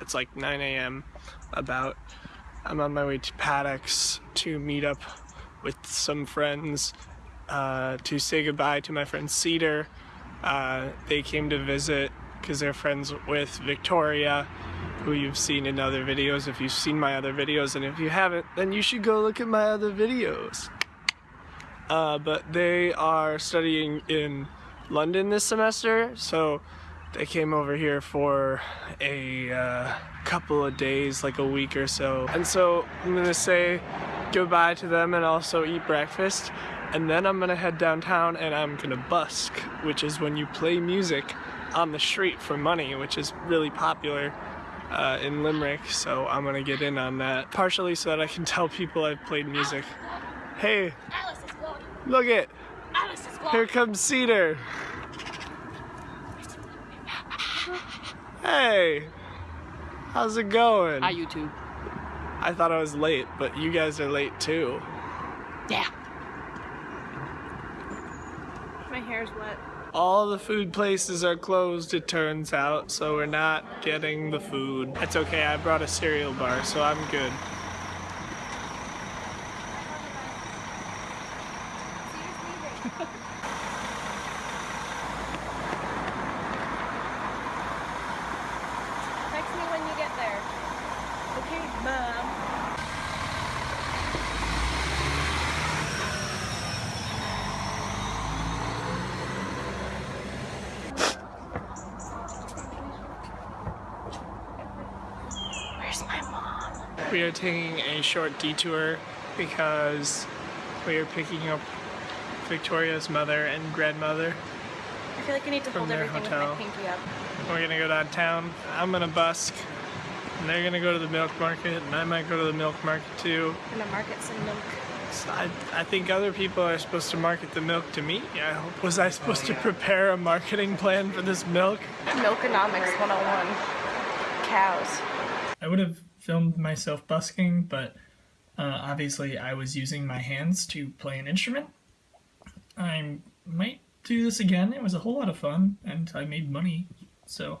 It's like 9 a.m. about. I'm on my way to Paddocks to meet up with some friends uh, to say goodbye to my friend Cedar. Uh, they came to visit because they're friends with Victoria, who you've seen in other videos if you've seen my other videos, and if you haven't, then you should go look at my other videos. Uh, but they are studying in London this semester, so they came over here for a uh, couple of days, like a week or so. And so I'm gonna say goodbye to them and also eat breakfast. And then I'm gonna head downtown and I'm gonna busk, which is when you play music on the street for money, which is really popular uh, in Limerick. So I'm gonna get in on that, partially so that I can tell people I've played music. Hey, Alice is vlogging. look it, Alice is vlogging. here comes Cedar. Hey, how's it going? Hi, YouTube. I thought I was late, but you guys are late too. Yeah. My hair's wet. All the food places are closed, it turns out, so we're not getting the food. That's okay, I brought a cereal bar, so I'm good. Text me when you get there. Okay, mom. Where's my mom? We are taking a short detour because we are picking up Victoria's mother and grandmother. I feel like I need to From hold their everything hotel. with my pinky up. We're gonna go downtown. I'm gonna busk. And they're gonna go to the milk market, and I might go to the milk market too. I'm gonna market some milk. So I, I think other people are supposed to market the milk to me. I hope. Was I supposed to prepare a marketing plan for this milk? Milkonomics 101. Cows. I would have filmed myself busking, but uh, obviously I was using my hands to play an instrument. I might do this again. It was a whole lot of fun, and I made money, so